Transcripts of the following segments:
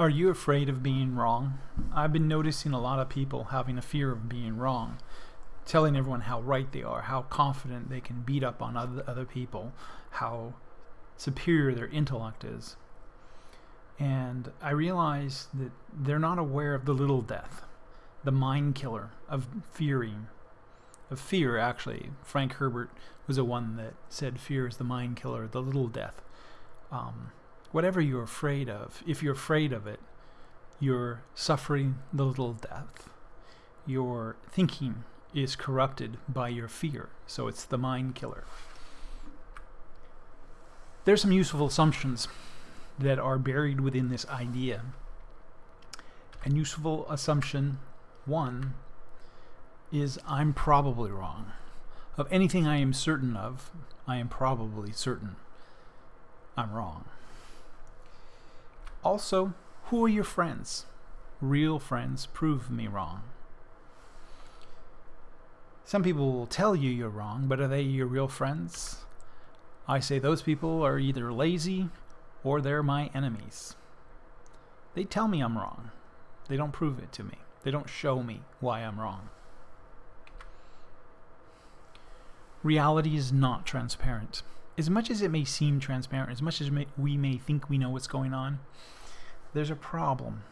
Are you afraid of being wrong? I've been noticing a lot of people having a fear of being wrong, telling everyone how right they are, how confident they can beat up on other, other people, how superior their intellect is. And I realize that they're not aware of the little death, the mind killer of fearing, of fear actually. Frank Herbert was the one that said fear is the mind killer, the little death. Um, whatever you're afraid of, if you're afraid of it, you're suffering the little death. Your thinking is corrupted by your fear, so it's the mind killer. There's some useful assumptions that are buried within this idea. And useful assumption one is I'm probably wrong. Of anything I am certain of, I am probably certain I'm wrong. Also, who are your friends? Real friends prove me wrong. Some people will tell you you're wrong, but are they your real friends? I say those people are either lazy or they're my enemies. They tell me I'm wrong. They don't prove it to me. They don't show me why I'm wrong. Reality is not transparent as much as it may seem transparent, as much as we may think we know what's going on, there's a problem.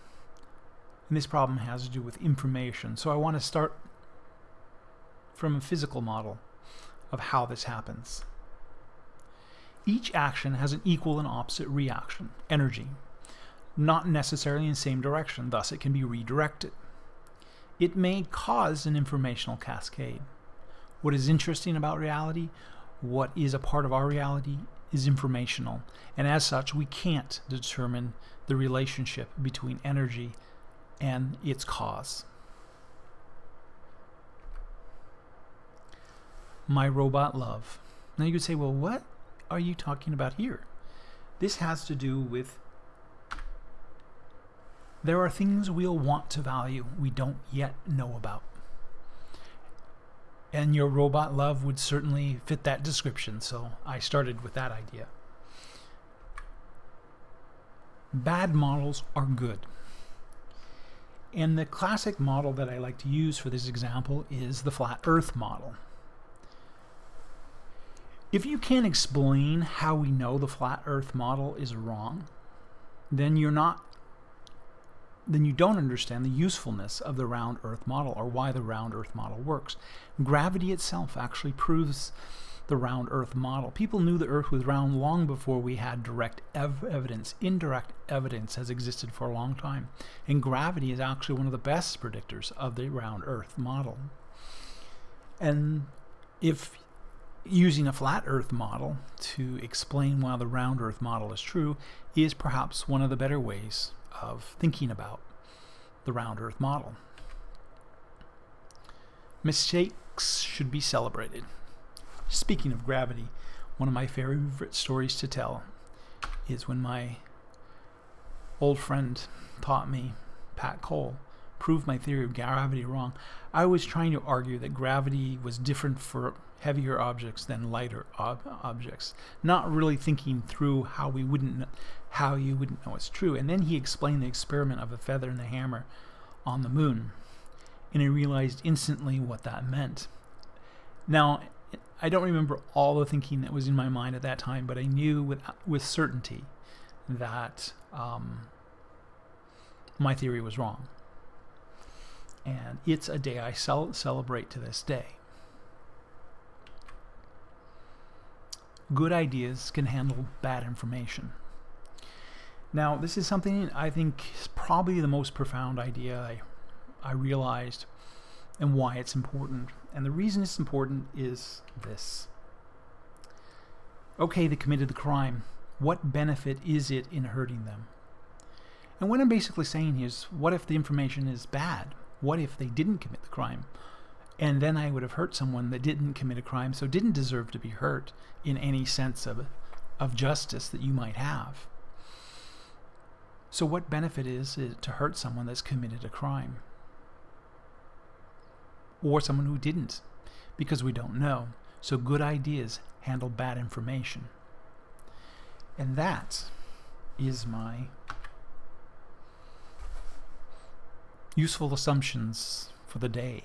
And this problem has to do with information. So I want to start from a physical model of how this happens. Each action has an equal and opposite reaction, energy, not necessarily in the same direction, thus it can be redirected. It may cause an informational cascade. What is interesting about reality what is a part of our reality is informational, and as such, we can't determine the relationship between energy and its cause. My robot love. Now you could say, well, what are you talking about here? This has to do with there are things we'll want to value we don't yet know about and your robot love would certainly fit that description, so I started with that idea. Bad models are good. And the classic model that I like to use for this example is the flat earth model. If you can't explain how we know the flat earth model is wrong, then you're not then you don't understand the usefulness of the round Earth model or why the round Earth model works. Gravity itself actually proves the round Earth model. People knew the Earth was round long before we had direct ev evidence. Indirect evidence has existed for a long time. And gravity is actually one of the best predictors of the round Earth model. And if using a flat Earth model to explain why the round Earth model is true is perhaps one of the better ways of thinking about the round earth model. Mistakes should be celebrated. Speaking of gravity, one of my favorite stories to tell is when my old friend taught me, Pat Cole, proved my theory of gravity wrong. I was trying to argue that gravity was different for heavier objects than lighter ob objects, not really thinking through how we wouldn't how you wouldn't know it's true. And then he explained the experiment of a feather and a hammer on the moon, and I realized instantly what that meant. Now, I don't remember all the thinking that was in my mind at that time, but I knew with with certainty that um, my theory was wrong. And it's a day I cel celebrate to this day. good ideas can handle bad information. Now, this is something I think is probably the most profound idea I, I realized and why it's important. And the reason it's important is this. Okay, they committed the crime. What benefit is it in hurting them? And what I'm basically saying is, what if the information is bad? What if they didn't commit the crime? and then I would have hurt someone that didn't commit a crime, so didn't deserve to be hurt in any sense of, of justice that you might have. So what benefit is it to hurt someone that's committed a crime? Or someone who didn't? Because we don't know. So good ideas handle bad information. And that is my useful assumptions for the day.